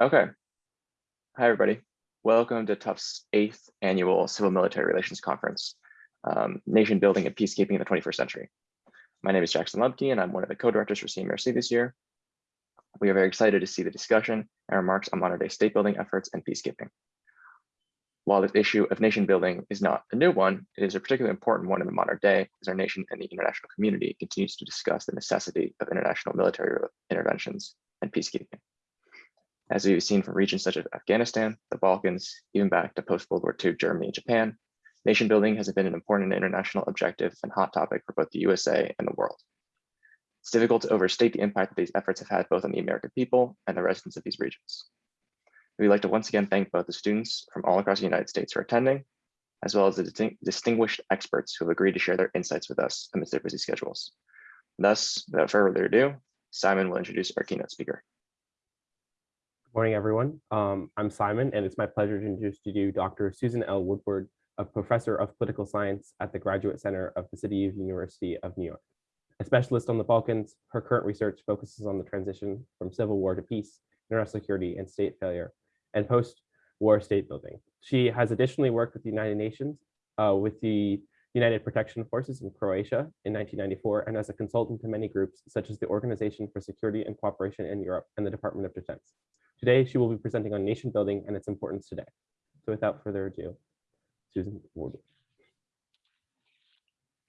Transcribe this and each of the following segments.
Okay. Hi, everybody. Welcome to Tufts eighth annual Civil Military Relations Conference, um, Nation Building and Peacekeeping in the 21st Century. My name is Jackson Lubke, and I'm one of the co-directors for CMRC this year. We are very excited to see the discussion and remarks on modern day state building efforts and peacekeeping. While this issue of nation building is not a new one, it is a particularly important one in the modern day as our nation and the international community continues to discuss the necessity of international military interventions and peacekeeping. As we've seen from regions such as Afghanistan, the Balkans, even back to post-World War II Germany and Japan, nation building has been an important international objective and hot topic for both the USA and the world. It's difficult to overstate the impact that these efforts have had both on the American people and the residents of these regions. We'd like to once again thank both the students from all across the United States for attending, as well as the distinguished experts who have agreed to share their insights with us amidst their busy schedules. Thus, without further ado, Simon will introduce our keynote speaker. Good morning, everyone. Um, I'm Simon, and it's my pleasure to introduce to you Dr. Susan L. Woodward, a professor of political science at the Graduate Center of the City of University of New York. A specialist on the Balkans, her current research focuses on the transition from civil war to peace, international security, and state failure, and post-war state building. She has additionally worked with the United Nations, uh, with the United Protection Forces in Croatia in 1994, and as a consultant to many groups, such as the Organization for Security and Cooperation in Europe and the Department of Defense. Today, she will be presenting on nation building and its importance today. So without further ado, Susan Woodward.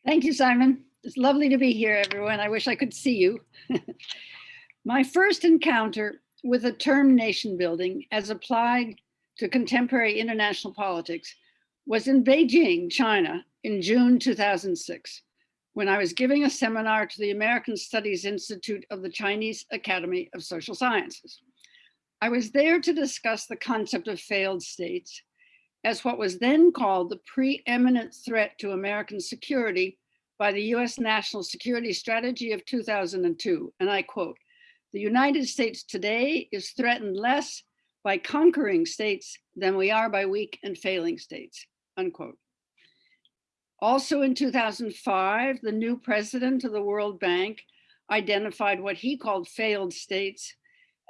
Thank you, Simon. It's lovely to be here, everyone. I wish I could see you. My first encounter with the term nation building as applied to contemporary international politics was in Beijing, China in June 2006, when I was giving a seminar to the American Studies Institute of the Chinese Academy of Social Sciences. I was there to discuss the concept of failed states as what was then called the preeminent threat to American security by the US National Security Strategy of 2002. And I quote, the United States today is threatened less by conquering states than we are by weak and failing states, unquote. Also in 2005, the new president of the World Bank identified what he called failed states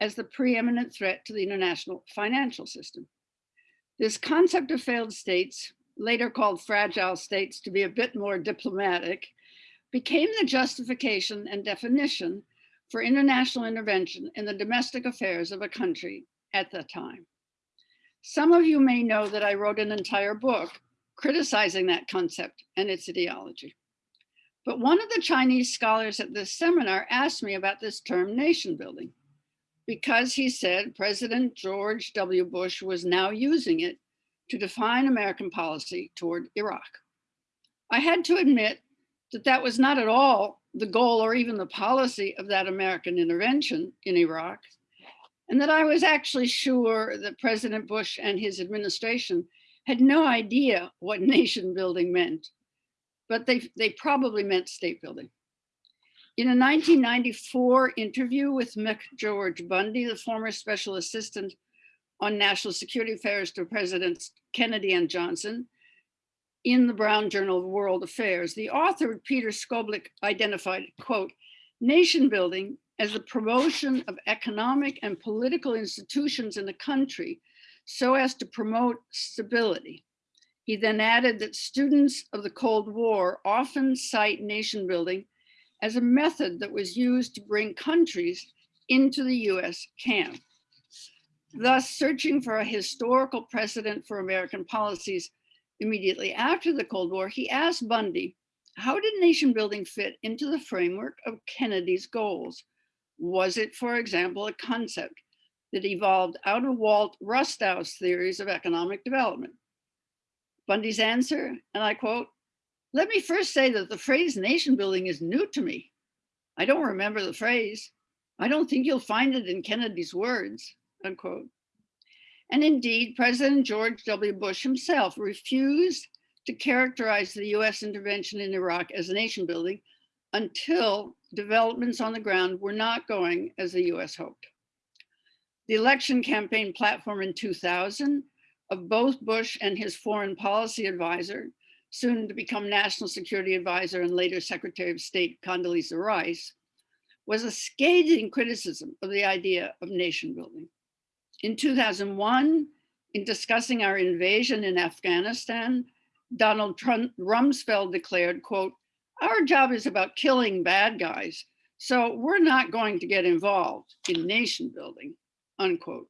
as the preeminent threat to the international financial system. This concept of failed states, later called fragile states to be a bit more diplomatic, became the justification and definition for international intervention in the domestic affairs of a country at the time. Some of you may know that I wrote an entire book criticizing that concept and its ideology. But one of the Chinese scholars at this seminar asked me about this term nation building because he said President George W. Bush was now using it to define American policy toward Iraq. I had to admit that that was not at all the goal or even the policy of that American intervention in Iraq, and that I was actually sure that President Bush and his administration had no idea what nation building meant, but they, they probably meant state building. In a 1994 interview with McGeorge Bundy, the former special assistant on national security affairs to Presidents Kennedy and Johnson, in the Brown Journal of World Affairs, the author, Peter Skolnick, identified, quote, nation building as the promotion of economic and political institutions in a country so as to promote stability. He then added that students of the Cold War often cite nation building as a method that was used to bring countries into the US camp. Thus, searching for a historical precedent for American policies immediately after the Cold War, he asked Bundy, how did nation building fit into the framework of Kennedy's goals? Was it, for example, a concept that evolved out of Walt Rostow's theories of economic development? Bundy's answer, and I quote, let me first say that the phrase nation building is new to me. I don't remember the phrase. I don't think you'll find it in Kennedy's words, unquote. And indeed, President George W. Bush himself refused to characterize the US intervention in Iraq as nation building until developments on the ground were not going as the US hoped. The election campaign platform in 2000 of both Bush and his foreign policy advisor soon to become National Security Advisor and later Secretary of State Condoleezza Rice, was a scathing criticism of the idea of nation building. In 2001, in discussing our invasion in Afghanistan, Donald Trump Rumsfeld declared, quote, our job is about killing bad guys, so we're not going to get involved in nation building, unquote.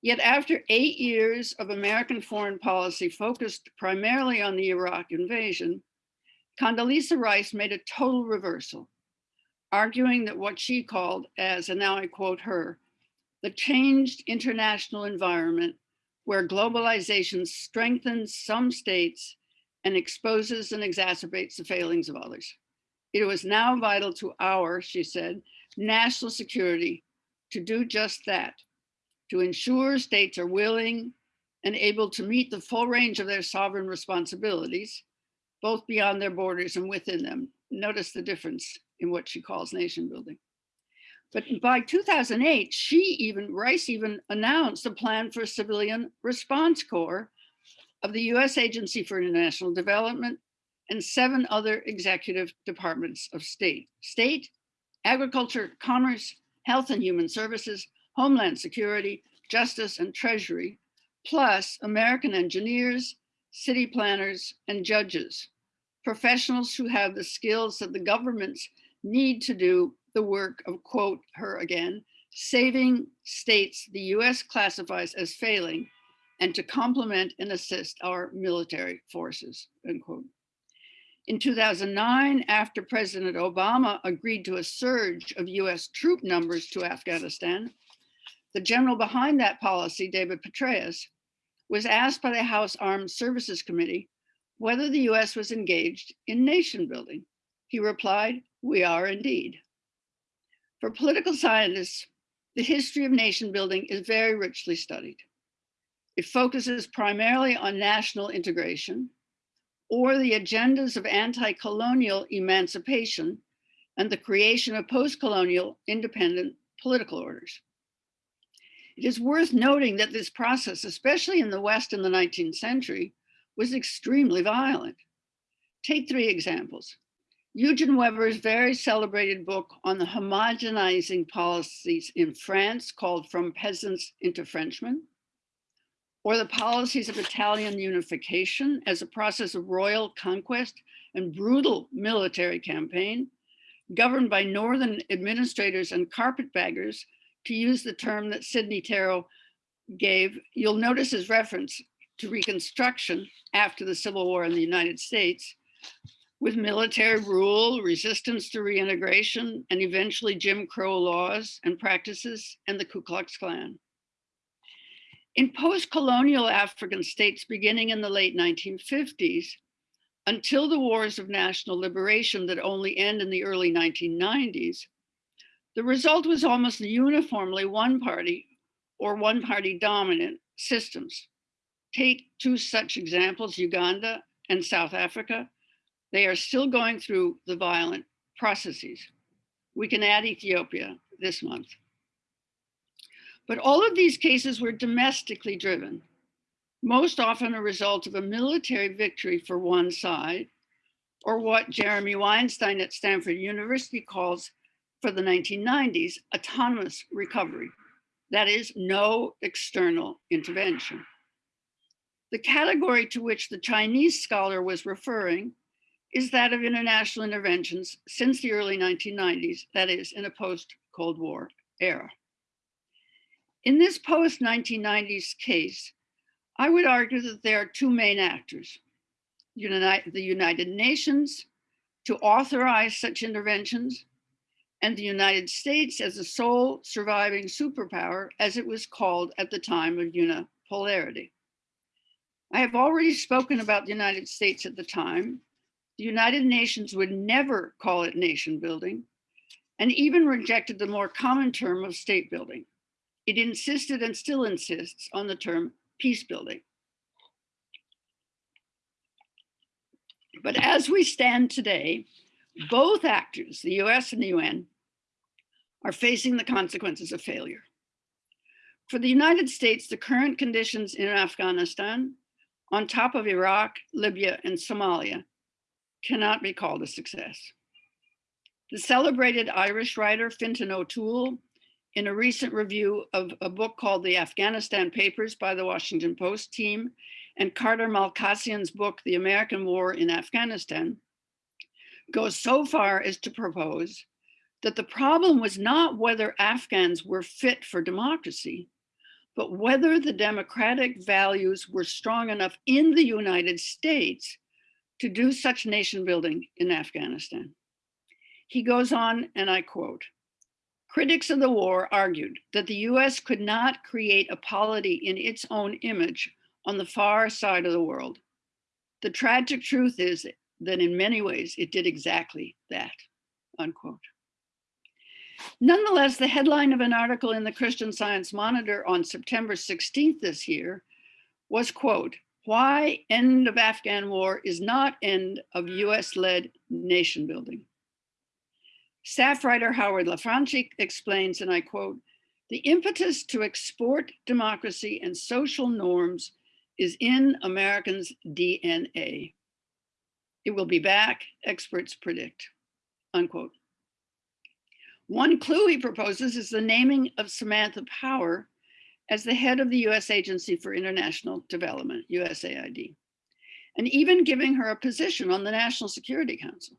Yet after eight years of American foreign policy focused primarily on the Iraq invasion, Condoleezza Rice made a total reversal, arguing that what she called as, and now I quote her, the changed international environment where globalization strengthens some states and exposes and exacerbates the failings of others. It was now vital to our, she said, national security to do just that, to ensure states are willing and able to meet the full range of their sovereign responsibilities, both beyond their borders and within them. Notice the difference in what she calls nation building. But by 2008, she even, Rice even announced a plan for a civilian response corps of the US Agency for International Development and seven other executive departments of state. State, agriculture, commerce, health and human services, homeland security, justice and treasury, plus American engineers, city planners, and judges, professionals who have the skills that the governments need to do the work of, quote her again, saving states the US classifies as failing and to complement and assist our military forces, unquote. In 2009, after President Obama agreed to a surge of US troop numbers to Afghanistan, the general behind that policy, David Petraeus, was asked by the House Armed Services Committee whether the US was engaged in nation building. He replied, we are indeed. For political scientists, the history of nation building is very richly studied. It focuses primarily on national integration or the agendas of anti-colonial emancipation and the creation of post-colonial independent political orders. It is worth noting that this process, especially in the West in the 19th century, was extremely violent. Take three examples. Eugen Weber's very celebrated book on the homogenizing policies in France called From Peasants into Frenchmen, or the policies of Italian unification as a process of royal conquest and brutal military campaign, governed by Northern administrators and carpetbaggers, to use the term that Sidney Tarrow gave, you'll notice his reference to Reconstruction after the Civil War in the United States, with military rule, resistance to reintegration, and eventually Jim Crow laws and practices and the Ku Klux Klan. In post-colonial African states beginning in the late 1950s, until the wars of national liberation that only end in the early 1990s, the result was almost uniformly one party or one party dominant systems. Take two such examples, Uganda and South Africa, they are still going through the violent processes. We can add Ethiopia this month. But all of these cases were domestically driven, most often a result of a military victory for one side, or what Jeremy Weinstein at Stanford University calls for the 1990s, autonomous recovery. That is no external intervention. The category to which the Chinese scholar was referring is that of international interventions since the early 1990s, that is in a post-Cold War era. In this post-1990s case, I would argue that there are two main actors, the United Nations to authorize such interventions and the United States as the sole surviving superpower as it was called at the time of unipolarity. I have already spoken about the United States at the time the United Nations would never call it nation building and even rejected the more common term of state building. It insisted and still insists on the term peace building. But as we stand today, both actors, the US and the UN, are facing the consequences of failure. For the United States, the current conditions in Afghanistan, on top of Iraq, Libya, and Somalia, cannot be called a success. The celebrated Irish writer Fintan O'Toole, in a recent review of a book called The Afghanistan Papers by the Washington Post team and Carter Malkasian's book, The American War in Afghanistan, goes so far as to propose that the problem was not whether Afghans were fit for democracy, but whether the democratic values were strong enough in the United States to do such nation building in Afghanistan. He goes on, and I quote, critics of the war argued that the US could not create a polity in its own image on the far side of the world. The tragic truth is that in many ways it did exactly that, unquote. Nonetheless, the headline of an article in the Christian Science Monitor on September 16th this year was, quote, why end of Afghan war is not end of US-led nation building. Staff writer Howard LaFranchi explains, and I quote, the impetus to export democracy and social norms is in Americans' DNA. It will be back, experts predict, unquote. One clue he proposes is the naming of Samantha Power as the head of the US Agency for International Development, USAID, and even giving her a position on the National Security Council.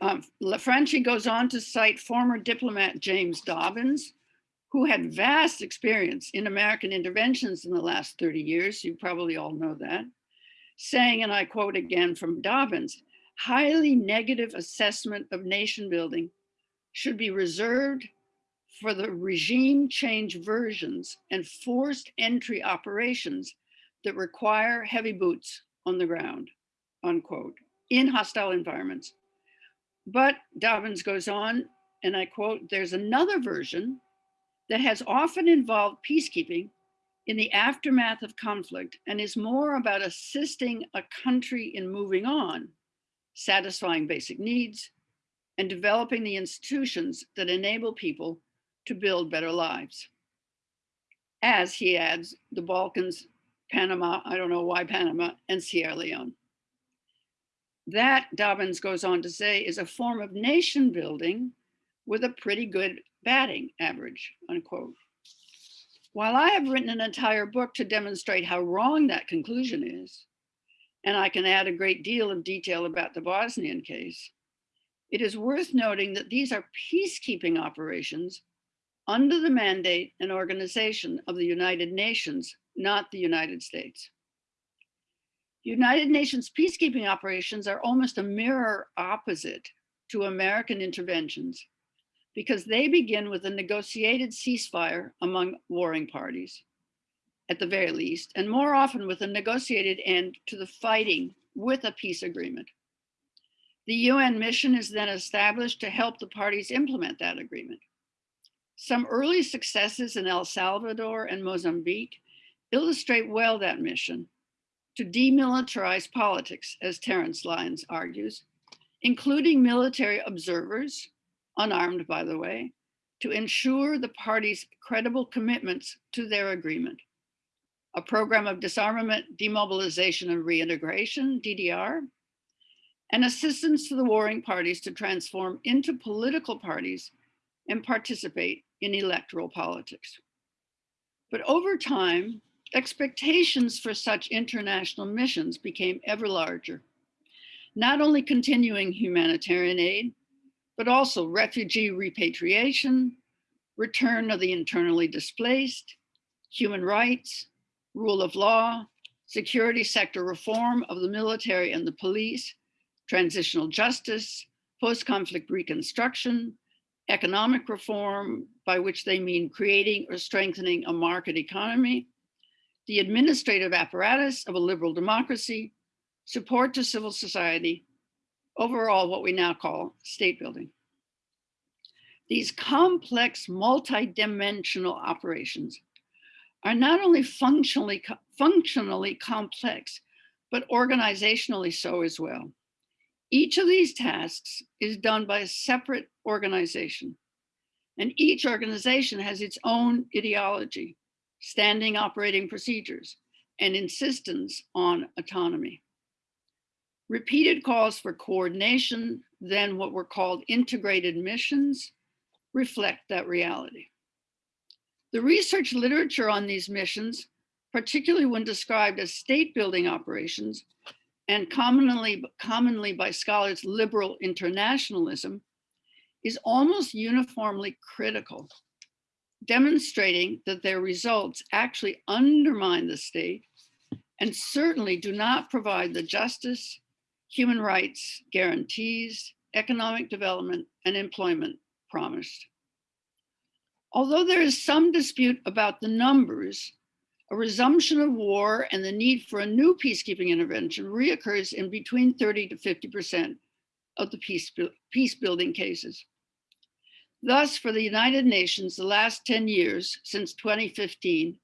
Um, LaFranchi goes on to cite former diplomat James Dobbins, who had vast experience in American interventions in the last 30 years. You probably all know that, saying, and I quote again from Dobbins, highly negative assessment of nation building should be reserved for the regime change versions and forced entry operations that require heavy boots on the ground, unquote, in hostile environments. But Dobbins goes on, and I quote, there's another version that has often involved peacekeeping in the aftermath of conflict and is more about assisting a country in moving on satisfying basic needs, and developing the institutions that enable people to build better lives. As he adds, the Balkans, Panama, I don't know why Panama, and Sierra Leone. That, Dobbins goes on to say, is a form of nation building with a pretty good batting average, unquote. While I have written an entire book to demonstrate how wrong that conclusion is, and I can add a great deal of detail about the Bosnian case, it is worth noting that these are peacekeeping operations under the mandate and organization of the United Nations, not the United States. United Nations peacekeeping operations are almost a mirror opposite to American interventions because they begin with a negotiated ceasefire among warring parties at the very least, and more often with a negotiated end to the fighting with a peace agreement. The UN mission is then established to help the parties implement that agreement. Some early successes in El Salvador and Mozambique illustrate well that mission to demilitarize politics, as Terence Lyons argues, including military observers, unarmed by the way, to ensure the parties' credible commitments to their agreement a program of disarmament, demobilization, and reintegration, DDR, and assistance to the warring parties to transform into political parties and participate in electoral politics. But over time, expectations for such international missions became ever larger, not only continuing humanitarian aid, but also refugee repatriation, return of the internally displaced, human rights, rule of law, security sector reform of the military and the police, transitional justice, post-conflict reconstruction, economic reform, by which they mean creating or strengthening a market economy, the administrative apparatus of a liberal democracy, support to civil society, overall what we now call state building. These complex multi-dimensional operations are not only functionally, functionally complex, but organizationally so as well. Each of these tasks is done by a separate organization, and each organization has its own ideology, standing operating procedures, and insistence on autonomy. Repeated calls for coordination, then what were called integrated missions, reflect that reality. The research literature on these missions, particularly when described as state building operations and commonly, commonly by scholars liberal internationalism, is almost uniformly critical, demonstrating that their results actually undermine the state and certainly do not provide the justice, human rights guarantees, economic development, and employment promised. Although there is some dispute about the numbers, a resumption of war and the need for a new peacekeeping intervention reoccurs in between 30 to 50% of the peace, peace building cases. Thus, for the United Nations, the last 10 years since 2015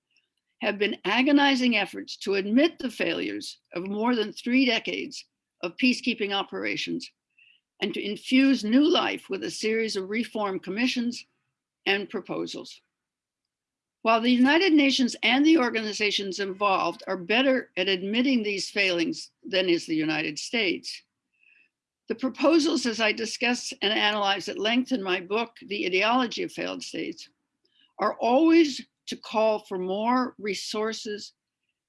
have been agonizing efforts to admit the failures of more than three decades of peacekeeping operations and to infuse new life with a series of reform commissions and proposals. While the United Nations and the organizations involved are better at admitting these failings than is the United States, the proposals, as I discuss and analyze at length in my book, The Ideology of Failed States, are always to call for more resources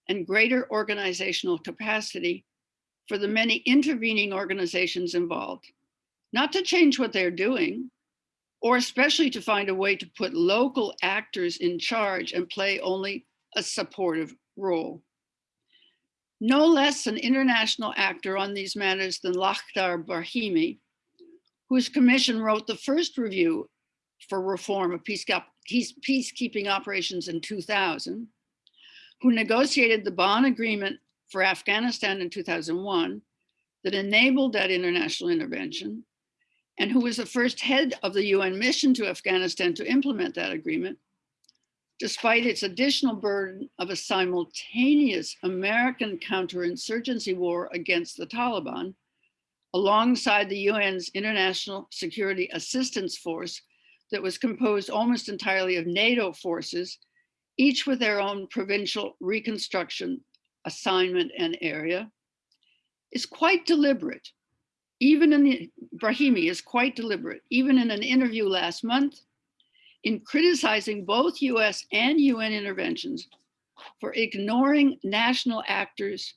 and greater organizational capacity for the many intervening organizations involved, not to change what they're doing, or especially to find a way to put local actors in charge and play only a supportive role. No less an international actor on these matters than Lakhdar Brahimi, whose commission wrote the first review for reform of peacekeeping operations in 2000, who negotiated the Bonn Agreement for Afghanistan in 2001 that enabled that international intervention, and who was the first head of the UN mission to Afghanistan to implement that agreement, despite its additional burden of a simultaneous American counterinsurgency war against the Taliban, alongside the UN's International Security Assistance Force that was composed almost entirely of NATO forces, each with their own provincial reconstruction assignment and area, is quite deliberate. Even in the, Brahimi is quite deliberate, even in an interview last month, in criticizing both US and UN interventions for ignoring national actors,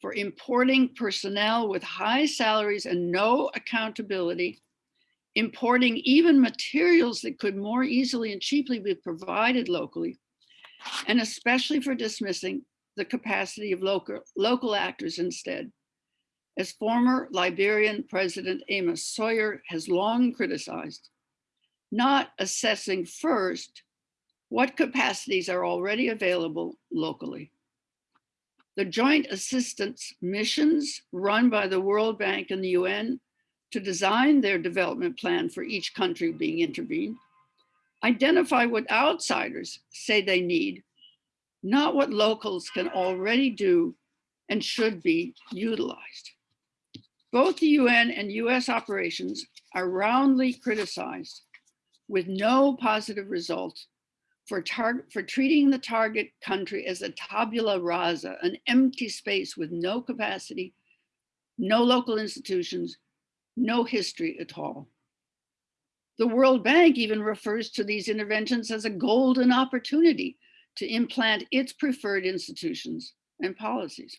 for importing personnel with high salaries and no accountability, importing even materials that could more easily and cheaply be provided locally, and especially for dismissing the capacity of local, local actors instead. As former Liberian President Amos Sawyer has long criticized, not assessing first what capacities are already available locally. The joint assistance missions run by the World Bank and the UN to design their development plan for each country being intervened, identify what outsiders say they need, not what locals can already do and should be utilized. Both the UN and US operations are roundly criticized with no positive results for, for treating the target country as a tabula rasa, an empty space with no capacity, no local institutions, no history at all. The World Bank even refers to these interventions as a golden opportunity to implant its preferred institutions and policies.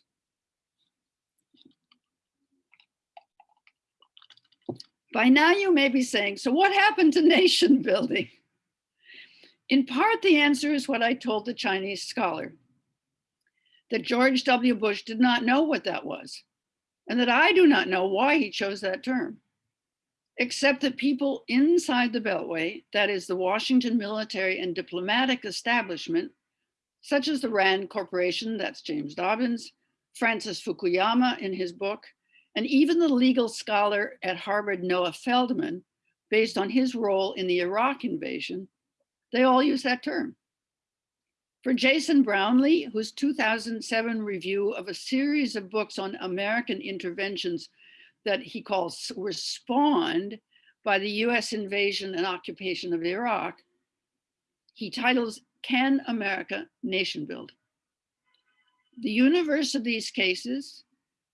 By now you may be saying, so what happened to nation building? In part, the answer is what I told the Chinese scholar, that George W. Bush did not know what that was, and that I do not know why he chose that term, except that people inside the Beltway, that is the Washington military and diplomatic establishment, such as the RAND Corporation, that's James Dobbins, Francis Fukuyama in his book, and even the legal scholar at Harvard, Noah Feldman, based on his role in the Iraq invasion, they all use that term. For Jason Brownlee, whose 2007 review of a series of books on American interventions that he calls were spawned by the US invasion and occupation of Iraq, he titles, Can America Nation Build? The universe of these cases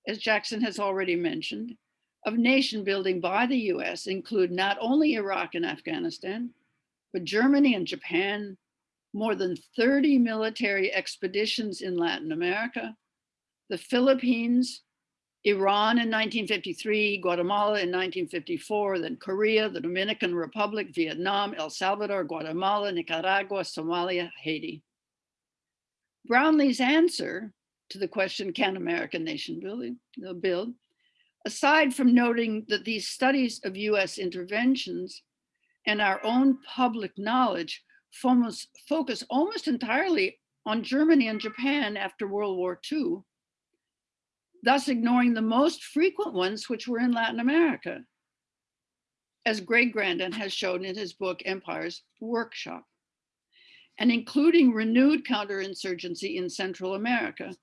as Jackson has already mentioned, of nation building by the US include not only Iraq and Afghanistan, but Germany and Japan, more than 30 military expeditions in Latin America, the Philippines, Iran in 1953, Guatemala in 1954, then Korea, the Dominican Republic, Vietnam, El Salvador, Guatemala, Nicaragua, Somalia, Haiti. Brownlee's answer to the question, can American nation build? Aside from noting that these studies of US interventions and our own public knowledge focus almost entirely on Germany and Japan after World War II, thus ignoring the most frequent ones which were in Latin America, as Greg Grandin has shown in his book, Empires Workshop, and including renewed counterinsurgency in Central America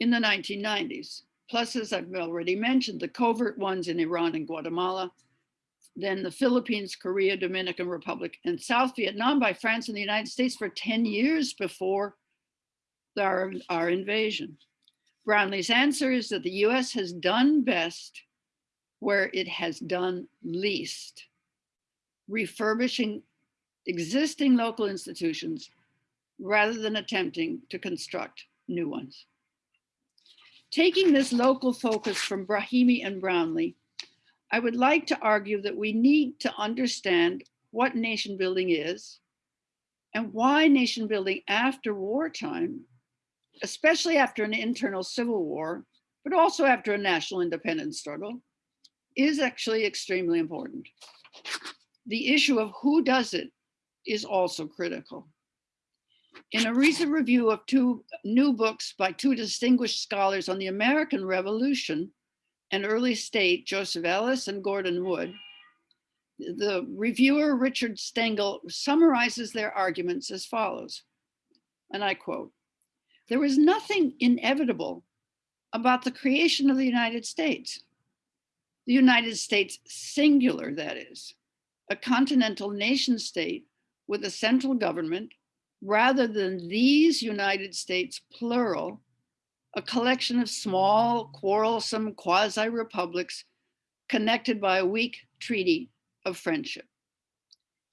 in the 1990s. Plus, as I've already mentioned, the covert ones in Iran and Guatemala, then the Philippines, Korea, Dominican Republic, and South Vietnam by France and the United States for 10 years before our, our invasion. Brownlee's answer is that the US has done best where it has done least, refurbishing existing local institutions rather than attempting to construct new ones. Taking this local focus from Brahimi and Brownlee, I would like to argue that we need to understand what nation building is and why nation building after wartime, especially after an internal civil war, but also after a national independence struggle, is actually extremely important. The issue of who does it is also critical. In a recent review of two new books by two distinguished scholars on the American Revolution and early state, Joseph Ellis and Gordon Wood, the reviewer Richard Stengel summarizes their arguments as follows, and I quote, there was nothing inevitable about the creation of the United States. The United States singular, that is, a continental nation state with a central government rather than these United States plural, a collection of small, quarrelsome quasi-republics connected by a weak treaty of friendship.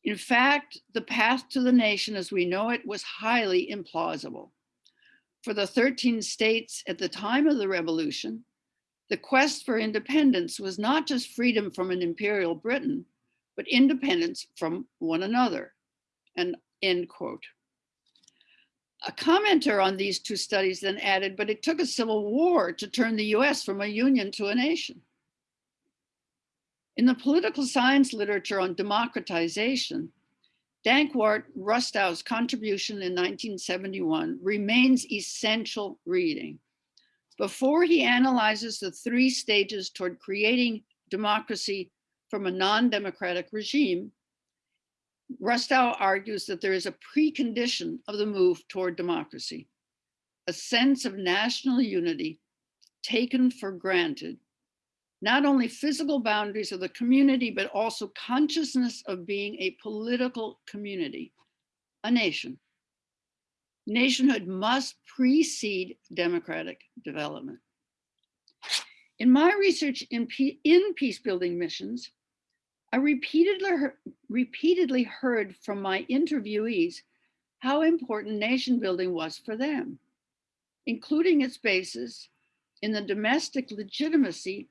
In fact, the path to the nation as we know it was highly implausible. For the 13 states at the time of the revolution, the quest for independence was not just freedom from an imperial Britain, but independence from one another, and end quote. A commenter on these two studies then added, but it took a civil war to turn the US from a union to a nation. In the political science literature on democratization, Dankwart Rustow's contribution in 1971 remains essential reading. Before he analyzes the three stages toward creating democracy from a non-democratic regime, Rustow argues that there is a precondition of the move toward democracy, a sense of national unity taken for granted, not only physical boundaries of the community, but also consciousness of being a political community, a nation. Nationhood must precede democratic development. In my research in, in peace building missions, I repeatedly, repeatedly heard from my interviewees how important nation building was for them, including its basis in the domestic legitimacy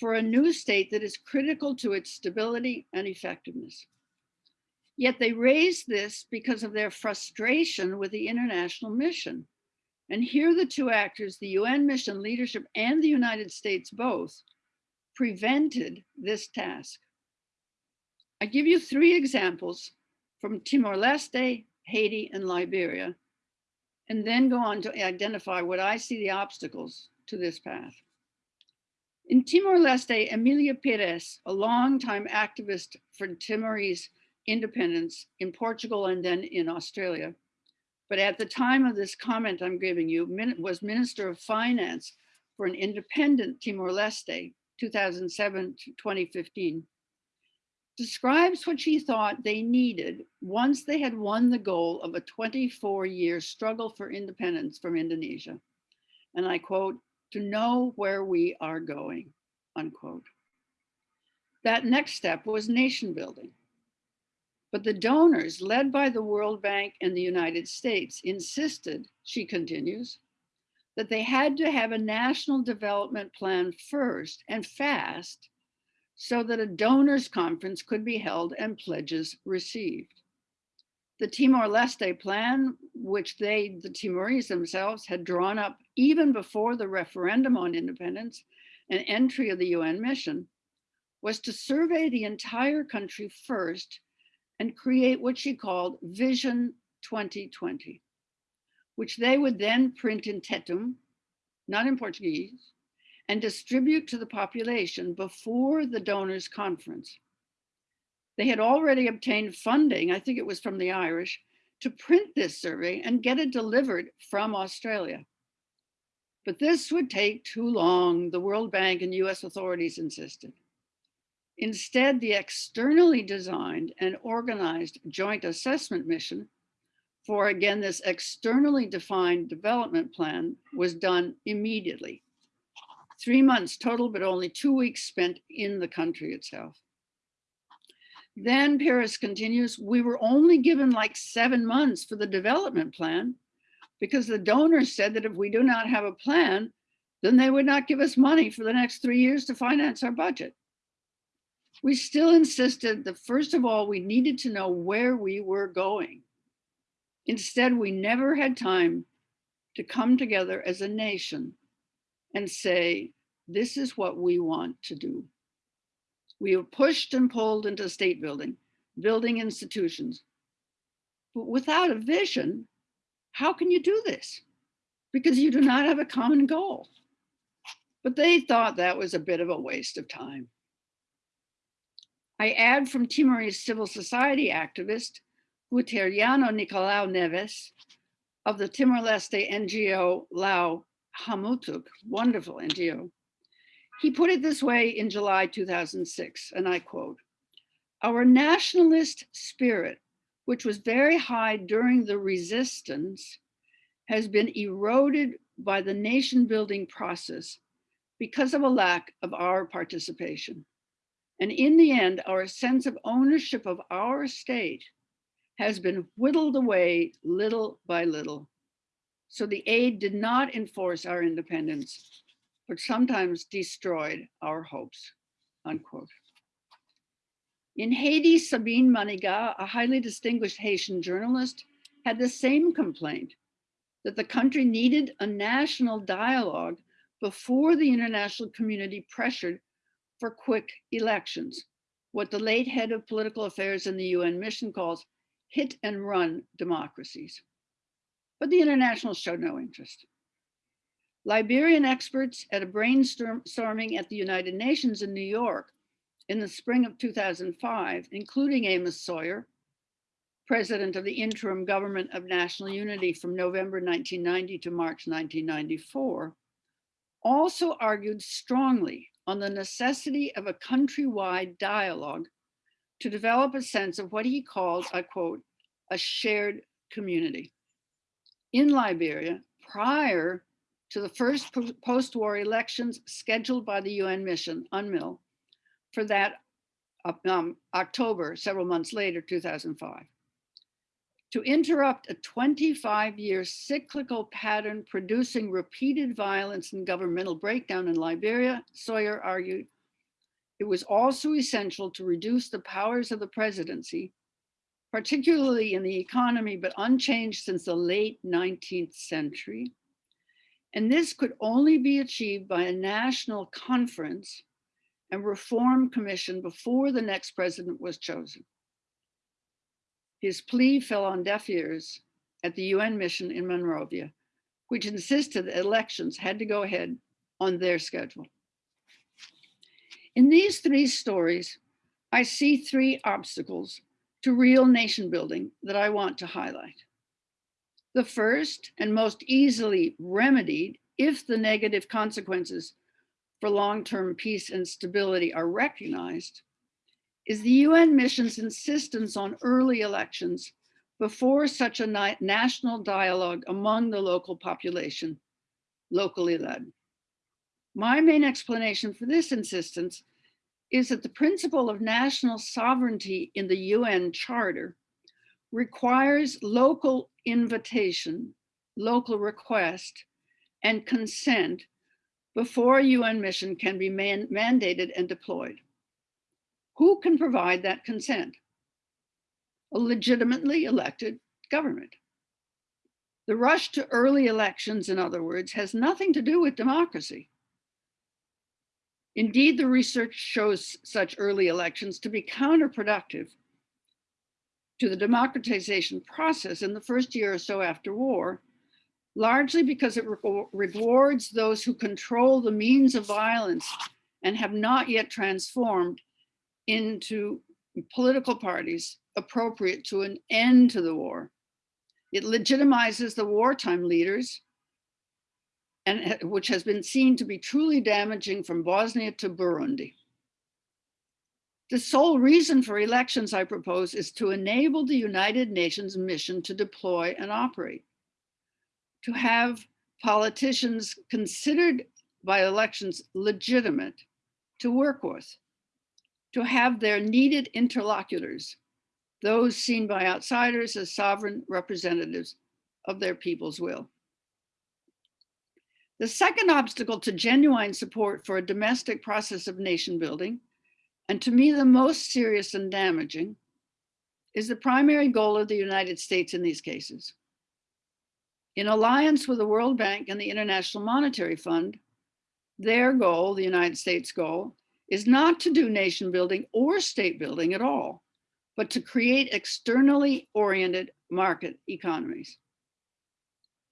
for a new state that is critical to its stability and effectiveness. Yet they raised this because of their frustration with the international mission. And here the two actors, the UN mission leadership and the United States both, prevented this task. I give you three examples from Timor-Leste, Haiti, and Liberia, and then go on to identify what I see the obstacles to this path. In Timor-Leste, Emilia Pires, a longtime activist for Timorese independence in Portugal and then in Australia, but at the time of this comment I'm giving you, was Minister of Finance for an independent Timor-Leste, 2007 to 2015, describes what she thought they needed once they had won the goal of a 24 year struggle for independence from Indonesia. And I quote, to know where we are going, unquote. That next step was nation building. But the donors, led by the World Bank and the United States, insisted, she continues, that they had to have a national development plan first and fast so that a donors conference could be held and pledges received. The Timor-Leste plan, which they, the Timorese themselves, had drawn up even before the referendum on independence and entry of the UN mission, was to survey the entire country first and create what she called Vision 2020, which they would then print in Tetum, not in Portuguese, and distribute to the population before the donors conference. They had already obtained funding, I think it was from the Irish, to print this survey and get it delivered from Australia. But this would take too long, the World Bank and US authorities insisted. Instead, the externally designed and organized joint assessment mission for, again, this externally defined development plan was done immediately. Three months total, but only two weeks spent in the country itself. Then Pires continues, we were only given like seven months for the development plan because the donors said that if we do not have a plan, then they would not give us money for the next three years to finance our budget. We still insisted that first of all, we needed to know where we were going. Instead, we never had time to come together as a nation and say, this is what we want to do. We were pushed and pulled into state building, building institutions. But without a vision, how can you do this? Because you do not have a common goal. But they thought that was a bit of a waste of time. I add from Timorese civil society activist, Guteriano Nicolau Neves of the Timor-Leste NGO La'o Hamutuk, wonderful NGO. He put it this way in July 2006, and I quote, our nationalist spirit, which was very high during the resistance, has been eroded by the nation building process because of a lack of our participation. And in the end, our sense of ownership of our state has been whittled away little by little. So the aid did not enforce our independence, but sometimes destroyed our hopes, unquote. In Haiti, Sabine Manigat, a highly distinguished Haitian journalist, had the same complaint, that the country needed a national dialogue before the international community pressured for quick elections, what the late head of political affairs in the UN mission calls hit and run democracies. But the international showed no interest. Liberian experts at a brainstorming at the United Nations in New York in the spring of 2005, including Amos Sawyer, president of the interim government of national unity from November 1990 to March 1994, also argued strongly on the necessity of a countrywide dialogue to develop a sense of what he called, I quote, a shared community. In Liberia, prior to the first post-war elections scheduled by the UN mission, UNMIL, for that um, October, several months later, 2005 to interrupt a 25 year cyclical pattern producing repeated violence and governmental breakdown in Liberia, Sawyer argued, it was also essential to reduce the powers of the presidency, particularly in the economy, but unchanged since the late 19th century. And this could only be achieved by a national conference and reform commission before the next president was chosen. His plea fell on deaf ears at the UN mission in Monrovia, which insisted that elections had to go ahead on their schedule. In these three stories, I see three obstacles to real nation building that I want to highlight. The first and most easily remedied if the negative consequences for long-term peace and stability are recognized is the UN mission's insistence on early elections before such a national dialogue among the local population, locally led. My main explanation for this insistence is that the principle of national sovereignty in the UN Charter requires local invitation, local request, and consent before a UN mission can be man mandated and deployed. Who can provide that consent? A legitimately elected government. The rush to early elections, in other words, has nothing to do with democracy. Indeed, the research shows such early elections to be counterproductive to the democratization process in the first year or so after war, largely because it re rewards those who control the means of violence and have not yet transformed into political parties appropriate to an end to the war. It legitimizes the wartime leaders and which has been seen to be truly damaging from Bosnia to Burundi. The sole reason for elections, I propose, is to enable the United Nations mission to deploy and operate, to have politicians considered by elections legitimate to work with, to have their needed interlocutors, those seen by outsiders as sovereign representatives of their people's will. The second obstacle to genuine support for a domestic process of nation building, and to me the most serious and damaging, is the primary goal of the United States in these cases. In alliance with the World Bank and the International Monetary Fund, their goal, the United States goal, is not to do nation building or state building at all, but to create externally oriented market economies.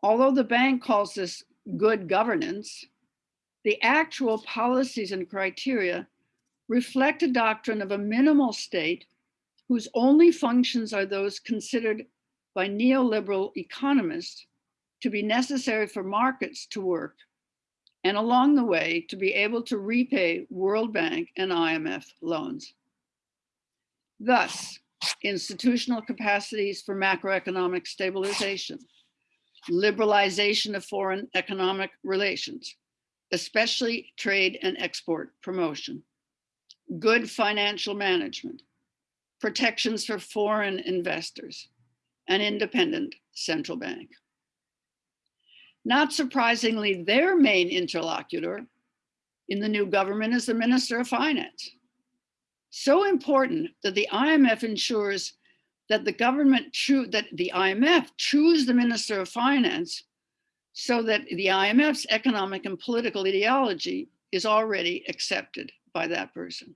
Although the bank calls this good governance, the actual policies and criteria reflect a doctrine of a minimal state whose only functions are those considered by neoliberal economists to be necessary for markets to work and along the way to be able to repay World Bank and IMF loans. Thus, institutional capacities for macroeconomic stabilization, liberalization of foreign economic relations, especially trade and export promotion, good financial management, protections for foreign investors, an independent central bank. Not surprisingly, their main interlocutor in the new government is the Minister of Finance. So important that the IMF ensures that the government that the IMF choose the Minister of Finance so that the IMF's economic and political ideology is already accepted by that person.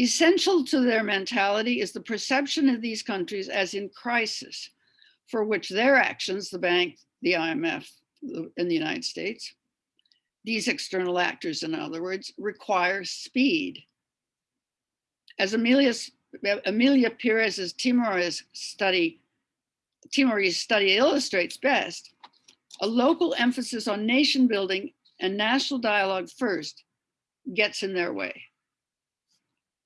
Essential to their mentality is the perception of these countries as in crisis, for which their actions, the bank, the IMF, in the United States, these external actors, in other words, require speed. As Amelia Emilia Pires's Timorese study, Timorese study illustrates best, a local emphasis on nation building and national dialogue first gets in their way.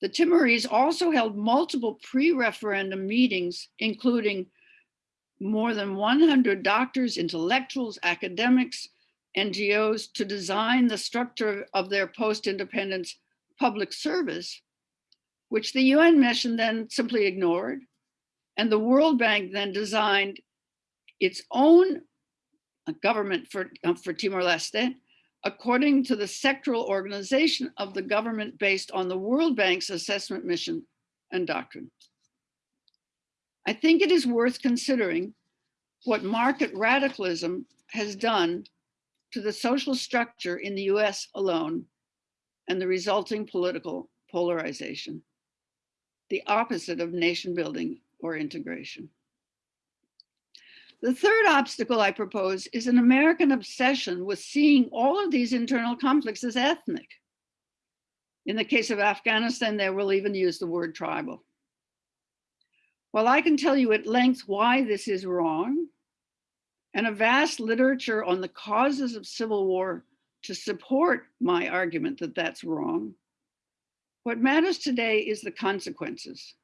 The Timorese also held multiple pre-referendum meetings, including more than 100 doctors, intellectuals, academics, NGOs to design the structure of their post-independence public service which the UN mission then simply ignored. And the World Bank then designed its own government for, uh, for Timor-Leste, according to the sectoral organization of the government based on the World Bank's assessment mission and doctrine. I think it is worth considering what market radicalism has done to the social structure in the US alone and the resulting political polarization the opposite of nation building or integration. The third obstacle I propose is an American obsession with seeing all of these internal conflicts as ethnic. In the case of Afghanistan, they will even use the word tribal. While I can tell you at length why this is wrong, and a vast literature on the causes of civil war to support my argument that that's wrong, what matters today is the consequences.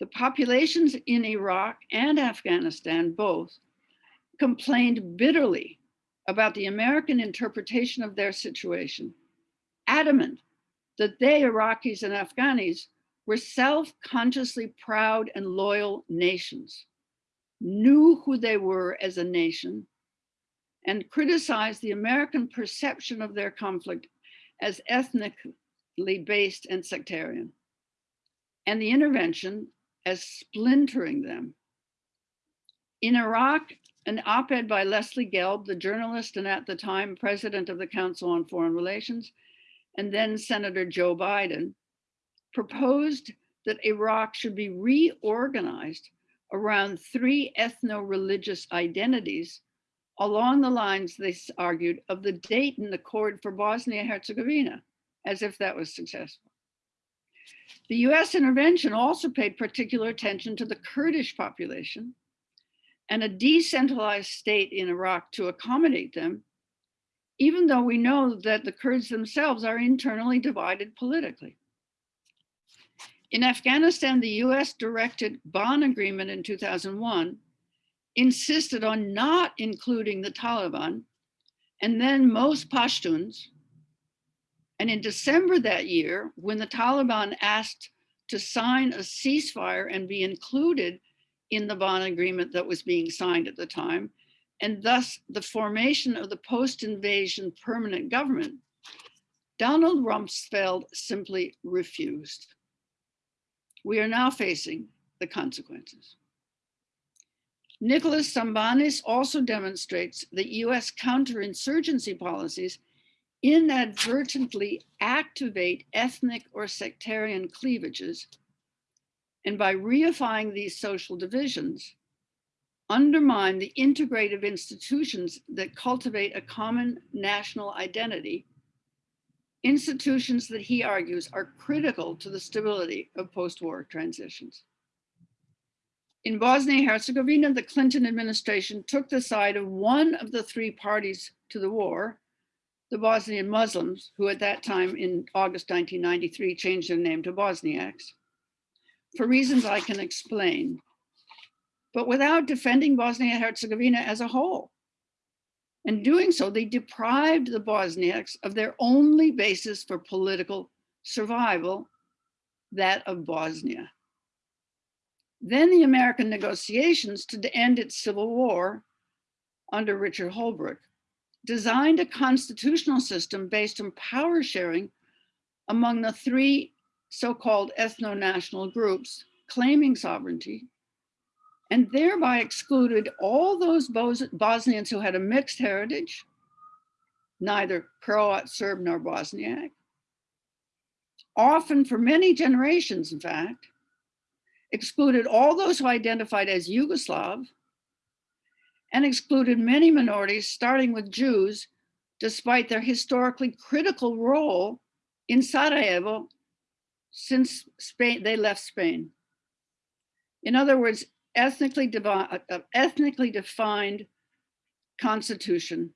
The populations in Iraq and Afghanistan both complained bitterly about the American interpretation of their situation, adamant that they, Iraqis and Afghanis, were self-consciously proud and loyal nations, knew who they were as a nation, and criticized the American perception of their conflict as ethnically based and sectarian, and the intervention as splintering them. In Iraq, an op-ed by Leslie Gelb, the journalist and at the time president of the Council on Foreign Relations, and then Senator Joe Biden, proposed that Iraq should be reorganized around three ethno-religious identities along the lines, they argued, of the Dayton Accord for Bosnia-Herzegovina, as if that was successful. The US intervention also paid particular attention to the Kurdish population and a decentralized state in Iraq to accommodate them, even though we know that the Kurds themselves are internally divided politically. In Afghanistan, the US directed Bonn agreement in 2001 insisted on not including the Taliban and then most Pashtuns. And in December that year, when the Taliban asked to sign a ceasefire and be included in the Bonn agreement that was being signed at the time, and thus the formation of the post-invasion permanent government, Donald Rumsfeld simply refused. We are now facing the consequences. Nicholas Sambanis also demonstrates that US counterinsurgency policies inadvertently activate ethnic or sectarian cleavages and by reifying these social divisions, undermine the integrative institutions that cultivate a common national identity, institutions that he argues are critical to the stability of post-war transitions. In Bosnia-Herzegovina, the Clinton administration took the side of one of the three parties to the war, the Bosnian Muslims, who at that time in August 1993 changed their name to Bosniaks, for reasons I can explain, but without defending Bosnia and Herzegovina as a whole. In doing so, they deprived the Bosniaks of their only basis for political survival, that of Bosnia. Then the American negotiations to end its civil war under Richard Holbrooke designed a constitutional system based on power sharing among the three so-called ethno-national groups claiming sovereignty and thereby excluded all those Bos Bosnians who had a mixed heritage, neither Croat, Serb, nor Bosniak, often for many generations, in fact, excluded all those who identified as Yugoslav, and excluded many minorities, starting with Jews, despite their historically critical role in Sarajevo since Spain, they left Spain. In other words, ethnically, uh, uh, ethnically defined constitution,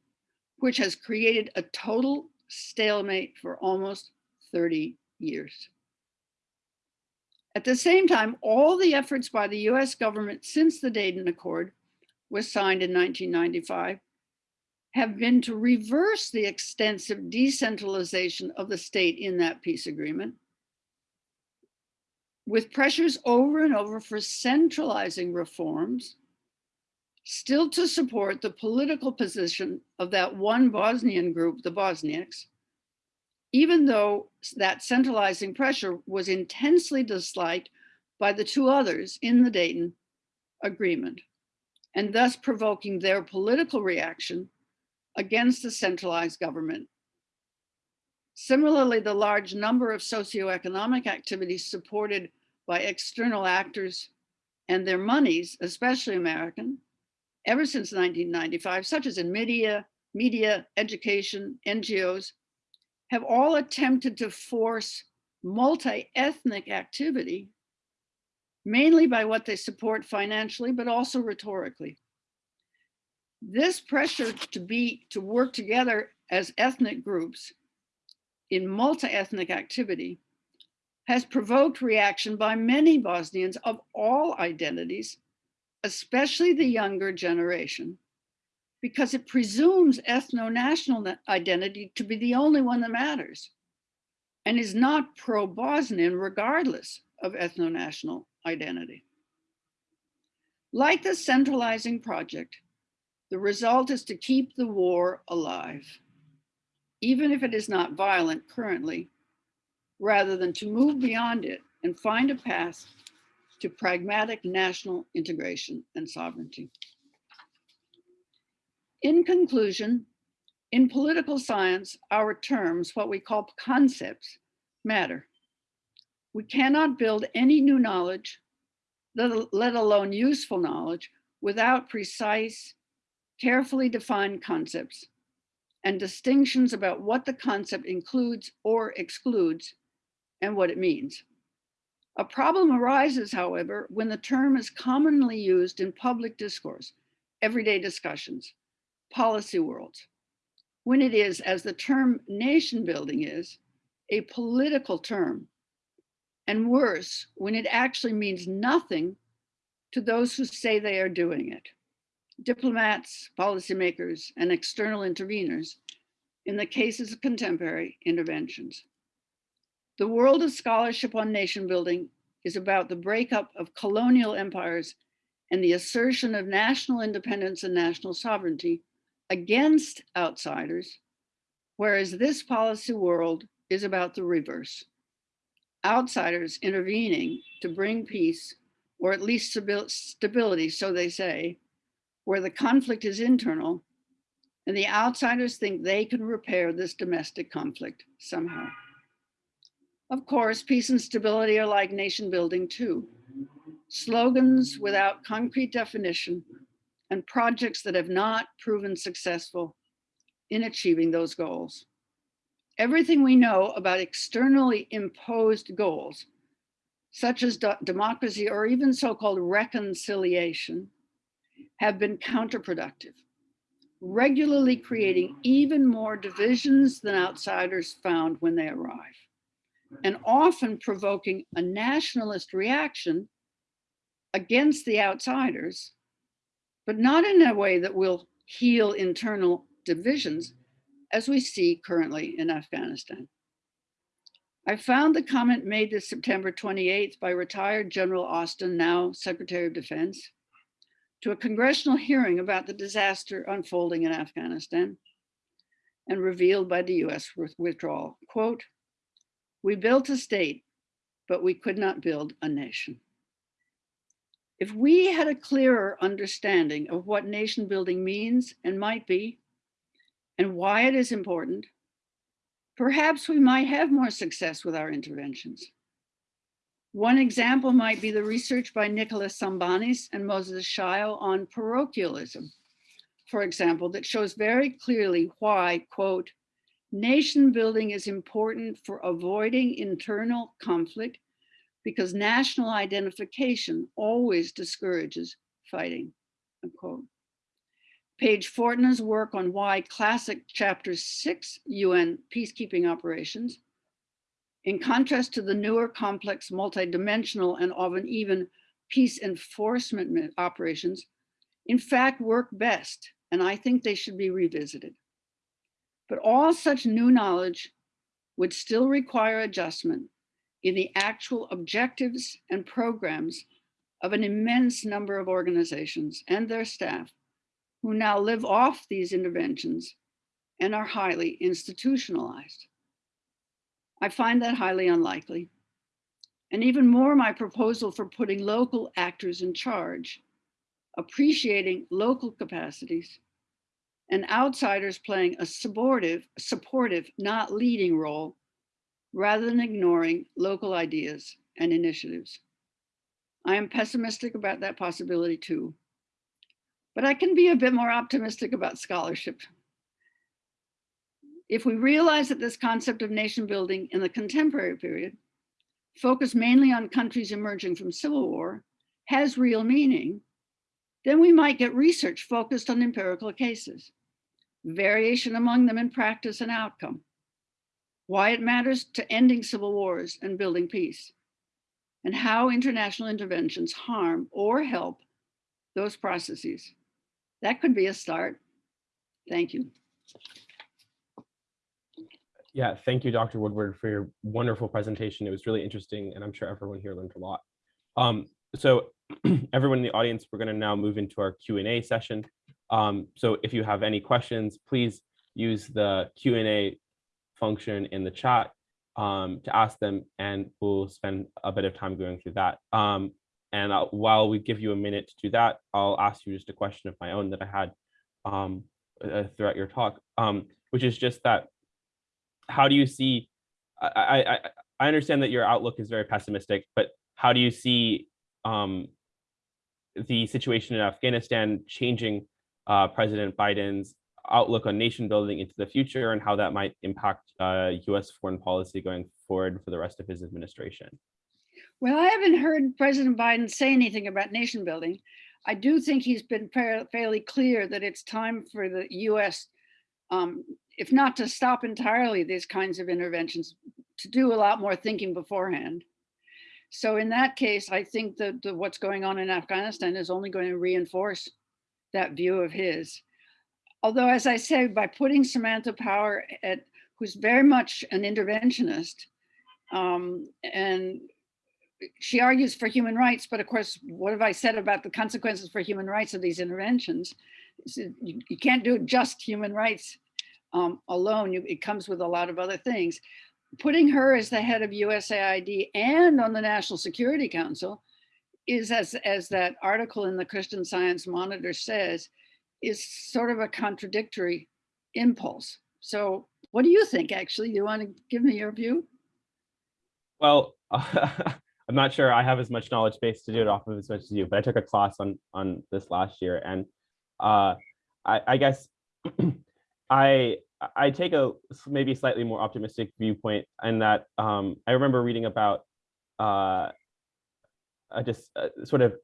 which has created a total stalemate for almost 30 years. At the same time, all the efforts by the US government since the Dayton Accord was signed in 1995 have been to reverse the extensive decentralization of the state in that peace agreement with pressures over and over for centralizing reforms, still to support the political position of that one Bosnian group, the Bosniaks, even though that centralizing pressure was intensely disliked by the two others in the Dayton Agreement, and thus provoking their political reaction against the centralized government. Similarly, the large number of socioeconomic activities supported by external actors and their monies, especially American, ever since 1995, such as in media, media, education, NGOs, have all attempted to force multi-ethnic activity, mainly by what they support financially, but also rhetorically. This pressure to be, to work together as ethnic groups in multi-ethnic activity has provoked reaction by many Bosnians of all identities, especially the younger generation, because it presumes ethno-national identity to be the only one that matters. and is not pro-Bosnian regardless of ethno-national identity. Like the centralizing project, the result is to keep the war alive, even if it is not violent currently, rather than to move beyond it and find a path to pragmatic national integration and sovereignty. In conclusion, in political science, our terms, what we call concepts, matter. We cannot build any new knowledge, let alone useful knowledge, without precise, carefully defined concepts and distinctions about what the concept includes or excludes and what it means. A problem arises, however, when the term is commonly used in public discourse, everyday discussions, policy worlds, when it is, as the term nation building is, a political term, and worse, when it actually means nothing to those who say they are doing it, diplomats, policymakers, and external interveners in the cases of contemporary interventions. The world of scholarship on nation building is about the breakup of colonial empires and the assertion of national independence and national sovereignty against outsiders, whereas this policy world is about the reverse. Outsiders intervening to bring peace, or at least stability, so they say, where the conflict is internal, and the outsiders think they can repair this domestic conflict somehow. Of course, peace and stability are like nation building too. Slogans without concrete definition and projects that have not proven successful in achieving those goals. Everything we know about externally imposed goals, such as democracy or even so-called reconciliation, have been counterproductive, regularly creating even more divisions than outsiders found when they arrive, and often provoking a nationalist reaction against the outsiders but not in a way that will heal internal divisions as we see currently in Afghanistan. I found the comment made this September 28th by retired General Austin, now Secretary of Defense, to a congressional hearing about the disaster unfolding in Afghanistan and revealed by the US withdrawal. Quote, we built a state, but we could not build a nation. If we had a clearer understanding of what nation building means and might be, and why it is important, perhaps we might have more success with our interventions. One example might be the research by Nicholas Sambanis and Moses Shayo on parochialism, for example, that shows very clearly why, quote, nation building is important for avoiding internal conflict because national identification always discourages fighting, unquote. Page Fortna's work on why classic chapter six UN peacekeeping operations, in contrast to the newer complex multidimensional and often even peace enforcement operations, in fact work best, and I think they should be revisited. But all such new knowledge would still require adjustment in the actual objectives and programs of an immense number of organizations and their staff who now live off these interventions and are highly institutionalized. I find that highly unlikely. And even more, my proposal for putting local actors in charge, appreciating local capacities, and outsiders playing a supportive, supportive, not leading role rather than ignoring local ideas and initiatives. I am pessimistic about that possibility too, but I can be a bit more optimistic about scholarship. If we realize that this concept of nation building in the contemporary period, focused mainly on countries emerging from civil war, has real meaning, then we might get research focused on empirical cases, variation among them in practice and outcome, why it matters to ending civil wars and building peace, and how international interventions harm or help those processes. That could be a start. Thank you. Yeah, thank you, Dr. Woodward, for your wonderful presentation. It was really interesting, and I'm sure everyone here learned a lot. Um, so everyone in the audience, we're going to now move into our Q&A session. Um, so if you have any questions, please use the Q&A function in the chat um, to ask them, and we'll spend a bit of time going through that. Um, and I'll, while we give you a minute to do that, I'll ask you just a question of my own that I had um, uh, throughout your talk, um, which is just that how do you see I, I I understand that your outlook is very pessimistic, but how do you see um, the situation in Afghanistan changing uh, President Biden's outlook on nation building into the future and how that might impact uh, US foreign policy going forward for the rest of his administration? Well, I haven't heard President Biden say anything about nation building. I do think he's been fairly clear that it's time for the US um, if not to stop entirely these kinds of interventions, to do a lot more thinking beforehand. So in that case, I think that the, what's going on in Afghanistan is only going to reinforce that view of his. Although, as I say, by putting Samantha Power at, who's very much an interventionist, um, and she argues for human rights, but of course, what have I said about the consequences for human rights of these interventions? You, you can't do just human rights um, alone, you, it comes with a lot of other things. Putting her as the head of USAID and on the National Security Council is, as, as that article in the Christian Science Monitor says, is sort of a contradictory impulse. So what do you think, actually? You want to give me your view? Well, I'm not sure I have as much knowledge base to do it off of as much as you, but I took a class on on this last year, and uh, I, I guess I I take a maybe slightly more optimistic viewpoint in that um, I remember reading about uh, just uh, sort of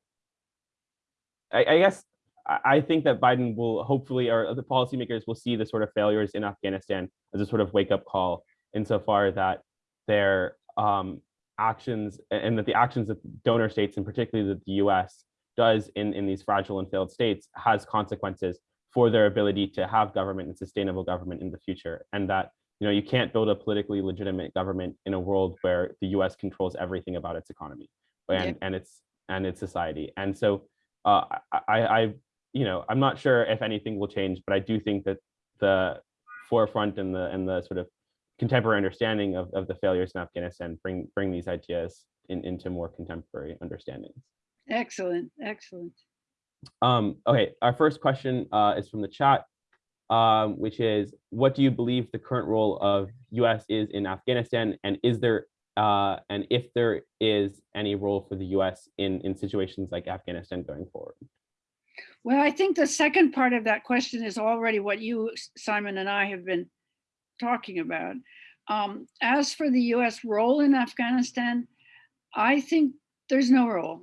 I, I guess I think that Biden will hopefully or the policymakers will see the sort of failures in Afghanistan as a sort of wake up call insofar that their um, actions and that the actions of donor states and particularly that the US does in, in these fragile and failed states has consequences for their ability to have government and sustainable government in the future. And that you know you can't build a politically legitimate government in a world where the US controls everything about its economy and, yeah. and its and its society. And so uh, I, I, you know, I'm not sure if anything will change, but I do think that the forefront and the and the sort of contemporary understanding of, of the failures in Afghanistan bring bring these ideas in, into more contemporary understandings. Excellent, excellent. Um, okay, our first question uh, is from the chat, um, which is, what do you believe the current role of US is in Afghanistan? And is there, uh, and if there is any role for the US in, in situations like Afghanistan going forward? Well, I think the second part of that question is already what you, Simon, and I have been talking about. Um, as for the US role in Afghanistan, I think there's no role.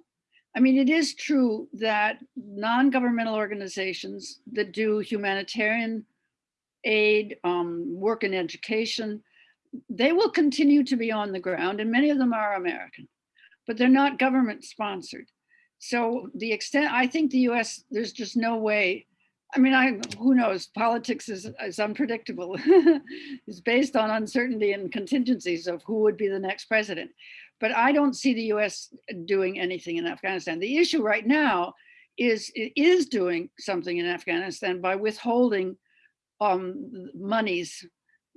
I mean, it is true that non-governmental organizations that do humanitarian aid, um, work in education, they will continue to be on the ground and many of them are American, but they're not government sponsored. So the extent, I think the US, there's just no way, I mean, I who knows, politics is, is unpredictable. it's based on uncertainty and contingencies of who would be the next president. But I don't see the US doing anything in Afghanistan. The issue right now is it is doing something in Afghanistan by withholding um, monies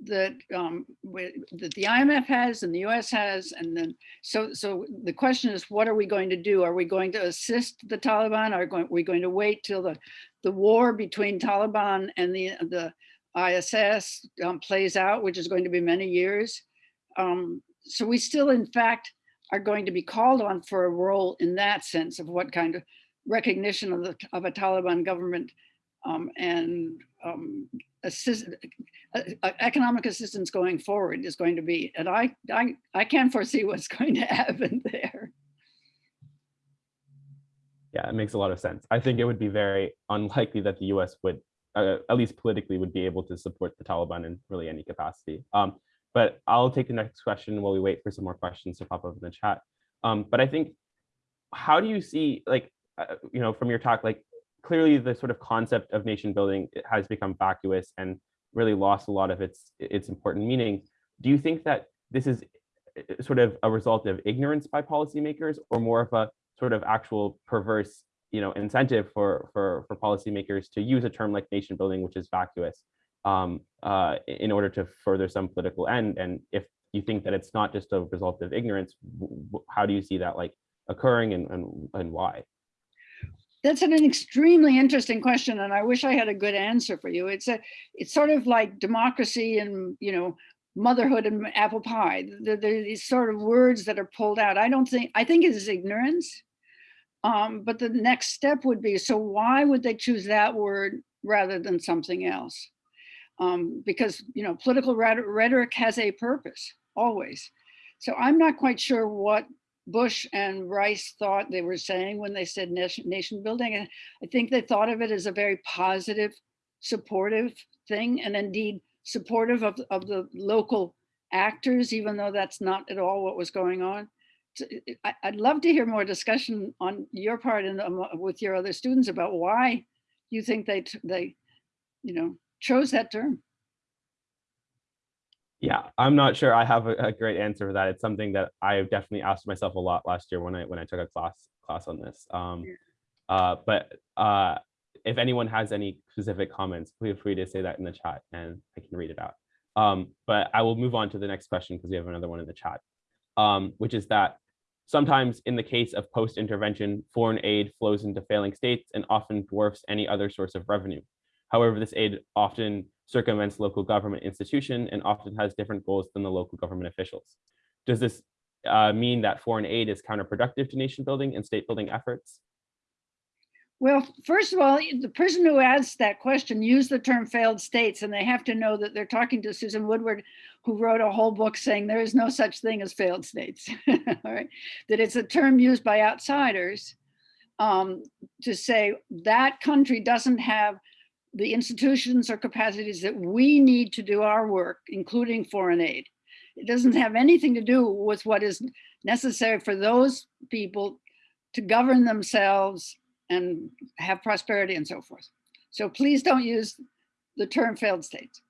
that um, that the IMF has and the US has, and then so so the question is, what are we going to do? Are we going to assist the Taliban? Are we going to wait till the the war between Taliban and the the ISS um, plays out, which is going to be many years? Um, so we still, in fact, are going to be called on for a role in that sense of what kind of recognition of, the, of a Taliban government um, and um, assist, uh, uh, economic assistance going forward is going to be. And I, I, I can't foresee what's going to happen there. Yeah, it makes a lot of sense. I think it would be very unlikely that the US would, uh, at least politically, would be able to support the Taliban in really any capacity. Um, but I'll take the next question while we wait for some more questions to pop up in the chat. Um, but I think, how do you see, like, uh, you know, from your talk, like, clearly the sort of concept of nation building has become vacuous and really lost a lot of its its important meaning. do you think that this is uh, sort of a result of ignorance by policymakers or more of a sort of actual perverse you know incentive for for for policymakers to use a term like nation building which is vacuous um, uh, in order to further some political end and if you think that it's not just a result of ignorance how do you see that like occurring and and, and why That's an extremely interesting question, and I wish I had a good answer for you. It's a, it's sort of like democracy and, you know, motherhood and apple pie. There, there are these sort of words that are pulled out. I don't think, I think it is ignorance. Um, but the next step would be, so why would they choose that word rather than something else? Um, because, you know, political rhetoric has a purpose, always. So I'm not quite sure what Bush and Rice thought they were saying when they said nation, nation building. And I think they thought of it as a very positive, supportive thing, and indeed supportive of, of the local actors, even though that's not at all what was going on. I'd love to hear more discussion on your part and um, with your other students about why you think they they, you know, chose that term. Yeah, I'm not sure I have a, a great answer for that. It's something that I have definitely asked myself a lot last year when I when I took a class class on this. Um, uh, but uh, if anyone has any specific comments, feel free to say that in the chat and I can read it out. Um, but I will move on to the next question because we have another one in the chat, um, which is that sometimes in the case of post-intervention, foreign aid flows into failing states and often dwarfs any other source of revenue. However, this aid often circumvents local government institution and often has different goals than the local government officials. Does this uh, mean that foreign aid is counterproductive to nation building and state building efforts? Well, first of all, the person who asked that question used the term failed states, and they have to know that they're talking to Susan Woodward, who wrote a whole book saying there is no such thing as failed states. all right, that it's a term used by outsiders um, to say that country doesn't have the institutions or capacities that we need to do our work, including foreign aid. It doesn't have anything to do with what is necessary for those people to govern themselves and have prosperity and so forth. So please don't use the term failed states.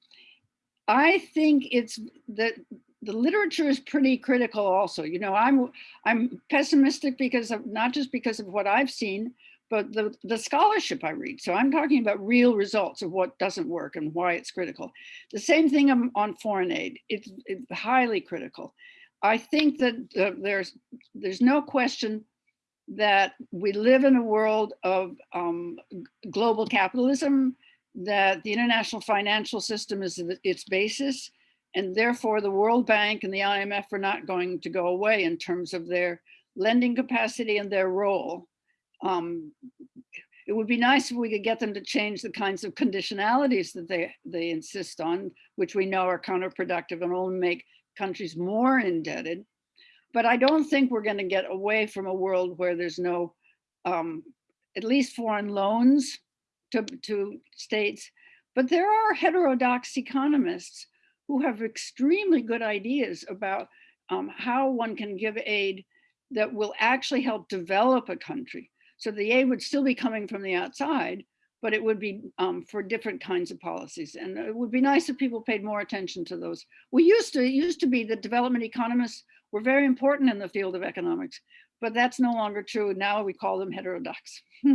I think it's that the literature is pretty critical also. You know, I'm I'm pessimistic because of not just because of what I've seen, but the, the scholarship I read. So I'm talking about real results of what doesn't work and why it's critical. The same thing on, on foreign aid. It's, it's highly critical. I think that uh, there's there's no question that we live in a world of um, global capitalism, that the international financial system is its basis, and therefore the World Bank and the IMF are not going to go away in terms of their lending capacity and their role. Um, it would be nice if we could get them to change the kinds of conditionalities that they, they insist on, which we know are counterproductive and only make countries more indebted. But I don't think we're going to get away from a world where there's no, um, at least foreign loans to, to states. But there are heterodox economists who have extremely good ideas about um, how one can give aid that will actually help develop a country. So the aid would still be coming from the outside, but it would be um, for different kinds of policies. And it would be nice if people paid more attention to those. We used to, it used to be that development economists were very important in the field of economics, but that's no longer true. Now we call them heterodox.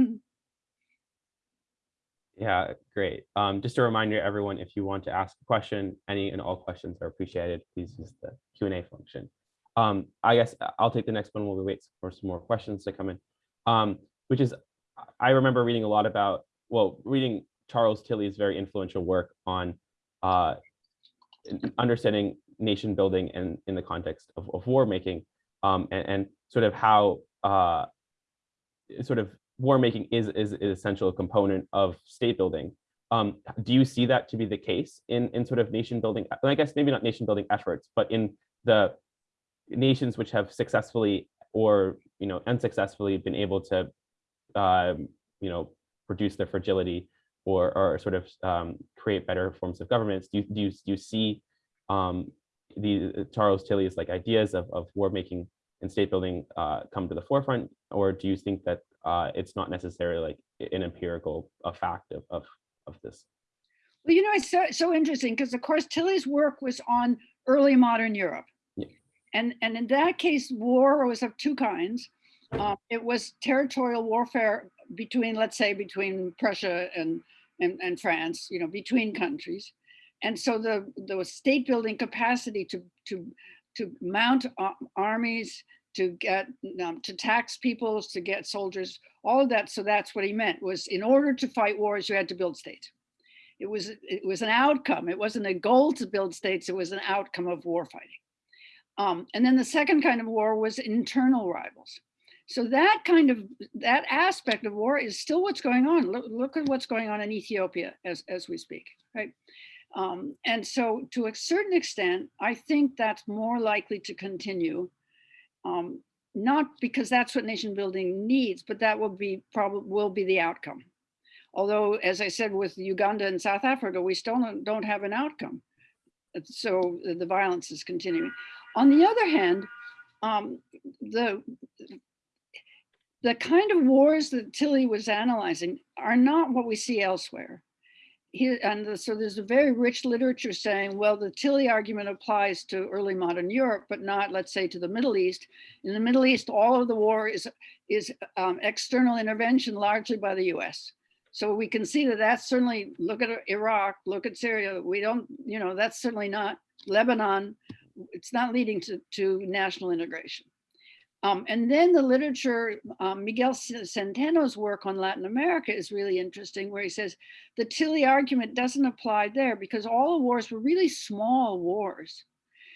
Yeah, great. Um, just a reminder, everyone, if you want to ask a question, any and all questions are appreciated. Please use the Q&A function. Um, I guess I'll take the next one while we wait for some more questions to come in, um, which is, I remember reading a lot about, well, reading Charles Tilly's very influential work on uh, understanding nation building and in the context of, of war making um, and, and, sort of how uh, sort of war making is, is an essential component of state building. Um, do you see that to be the case in, in sort of nation building? I guess maybe not nation building efforts, but in the nations which have successfully or you know unsuccessfully been able to um, you know produce their fragility or, or sort of um, create better forms of governments. Do you, do you, do you see um, the Charles Tilly's like ideas of, of war making and state building uh, come to the forefront, or do you think that uh, it's not necessarily like an empirical a fact of, of, of this? Well, you know, it's so, so interesting because of course Tilly's work was on early modern Europe. Yeah. And, and in that case, war was of two kinds. Um, it was territorial warfare between, let's say, between Prussia and, and, and France, you know, between countries. And so the, the state building capacity to, to, to mount armies, to get, um, to tax peoples, to get soldiers, all of that. So that's what he meant was in order to fight wars, you had to build states. It was, it was an outcome. It wasn't a goal to build states. It was an outcome of war fighting. Um, and then the second kind of war was internal rivals. So that kind of, that aspect of war is still what's going on. Look, look at what's going on in Ethiopia as, as we speak, right? Um, and so to a certain extent, I think that's more likely to continue. Um, not because that's what nation building needs, but that will be probably will be the outcome. Although, as I said, with Uganda and South Africa, we still don't, have an outcome. So the violence is continuing. On the other hand, um, the the kind of wars that Tilly was analyzing are not what we see elsewhere. He, and the- so there's a very rich literature saying, well, the Tilly argument applies to early modern Europe, but not, let's say, to the Middle East. In the Middle East, all of the war is, is um, external intervention largely by the US. So we can see that that's certainly, look at Iraq, look at Syria, we don't, you know, that's certainly not Lebanon. It's not leading to, to national integration. Um, and then the literature, um, Miguel Centeno's work on Latin America is really interesting, where he says the Tilly argument doesn't apply there because all the wars were really small wars.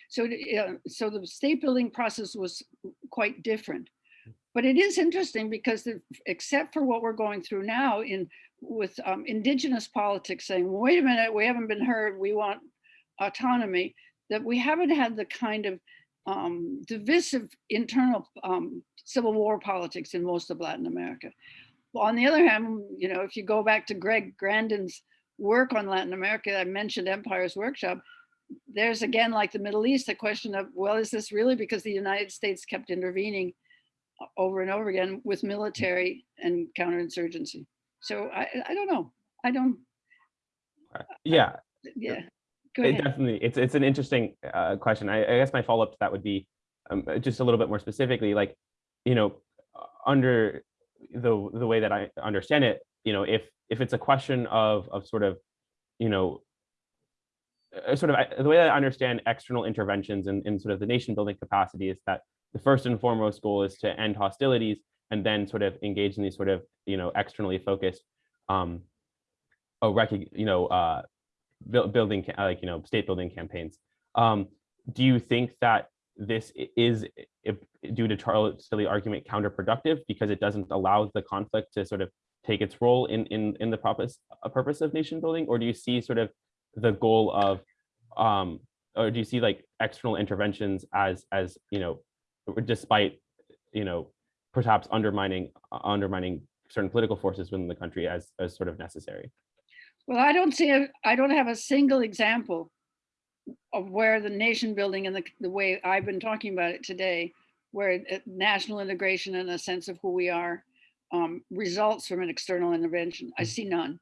So, uh, so the state building process was quite different. But it is interesting because the, except for what we're going through now in with um, indigenous politics saying, wait a minute, we haven't been heard, we want autonomy, that we haven't had the kind of um, divisive internal um, civil war politics in most of Latin America. On the other hand, you know, if you go back to Greg Grandin's work on Latin America, I mentioned Empire's Workshop, there's again, like the Middle East, a question of, well, is this really because the United States kept intervening over and over again with military and counterinsurgency? So I, I don't know. I don't, Yeah, yeah. Go it ahead. definitely, it's, it's an interesting uh, question. I, I guess my follow-up to that would be um, uh, just a little bit more specifically, like, you know, under the, the way that I understand it, you know, if, if it's a question of, of sort of, you know, uh, sort of the way that I understand external interventions and in, sort of the nation building capacity is that the first and foremost goal is to end hostilities and then sort of engage in these sort of, you know, externally focused, um, oh, you know, uh, building, like, you know, state building campaigns. Um, do you think that this is, due to Charles Tilly argument, counterproductive because it doesn't allow the conflict to sort of take its role in, in, in the purpose, a purpose of nation building? Or do you see sort of the goal of, um, or do you see like external interventions as, as, you know, despite, you know, perhaps undermining, undermining certain political forces within the country as, as sort of necessary? Well, I don't see, a- I don't have a single example of where the nation building and the, the way I've been talking about it today, where national integration and a sense of who we are um, results from an external intervention. I see none.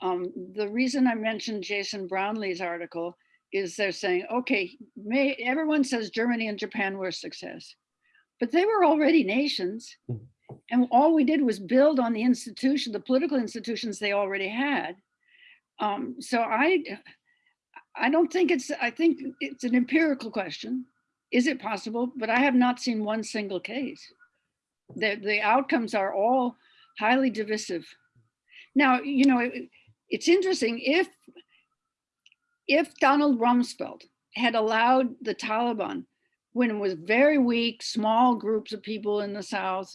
Um, the reason I mentioned Jason Brownlee's article is they're saying, okay, may, everyone says Germany and Japan were a success, but they were already nations. Mhm. And all we did was build on the institution, the political institutions they already had. Um, so I, I don't think it's, I think it's an empirical question. Is it possible? But I have not seen one single case. The, the outcomes are all highly divisive. Now, you know, it- it's interesting if, if Donald Rumsfeld had allowed the Taliban when it was very weak, small groups of people in the South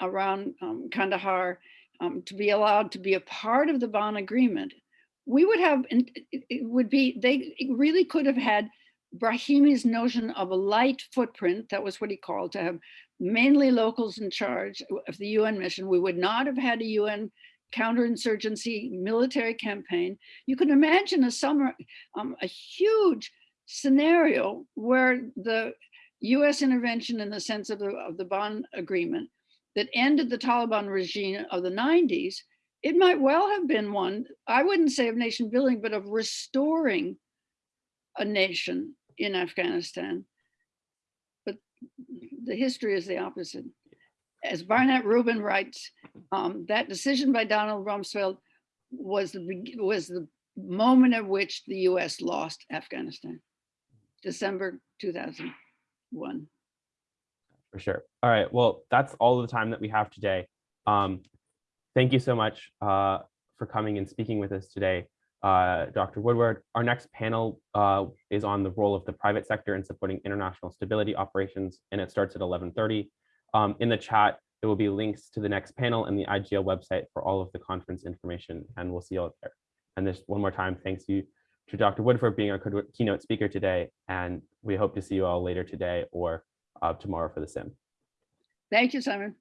around um, Kandahar um, to be allowed to be a part of the Bonn Agreement, we would have, it would be, they really could have had Brahimi's notion of a light footprint, that was what he called, to have mainly locals in charge of the UN mission. We would not have had a UN counterinsurgency military campaign. You can imagine a summer, um, a huge scenario where the US intervention in the sense of the, of the Agreement that ended the Taliban regime of the 90s, it might well have been one, I wouldn't say of nation building, but of restoring a nation in Afghanistan. But the history is the opposite. As Barnett Rubin writes, um, that decision by Donald Rumsfeld was the, was the moment at which the US lost Afghanistan, December 2001. For sure. All right. Well, that's all the time that we have today. Um, thank you so much uh, for coming and speaking with us today, uh, Dr. Woodward. Our next panel uh, is on the role of the private sector in supporting international stability operations, and it starts at 11:30. Um, in the chat, there will be links to the next panel and the IGL website for all of the conference information, and we'll see you all there. And just one more time, thanks you to Dr. Wood for being our keynote speaker today, and we hope to see you all later today or uh, tomorrow for the sim. Thank you, Simon.